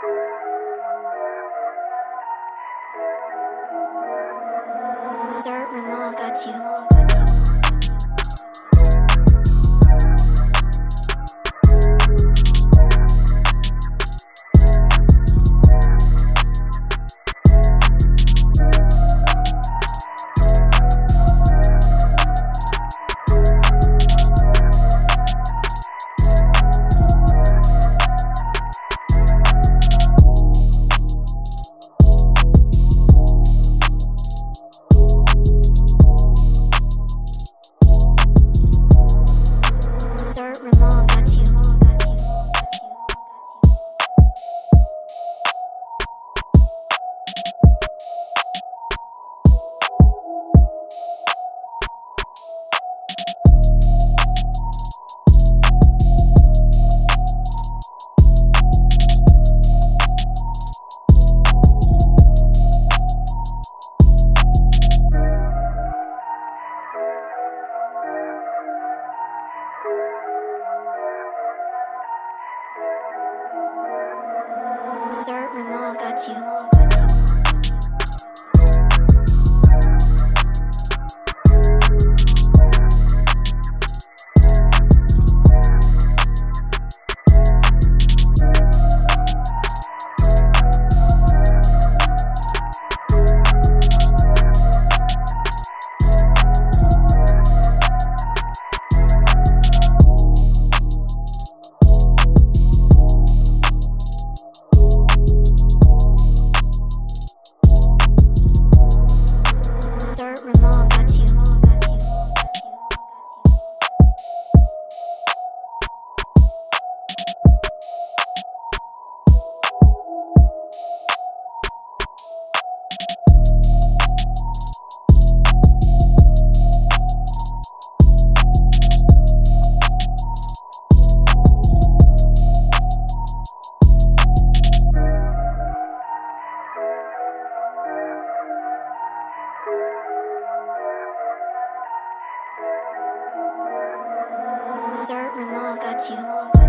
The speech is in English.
Sir Ramal got you. Sir Ramal got you. You.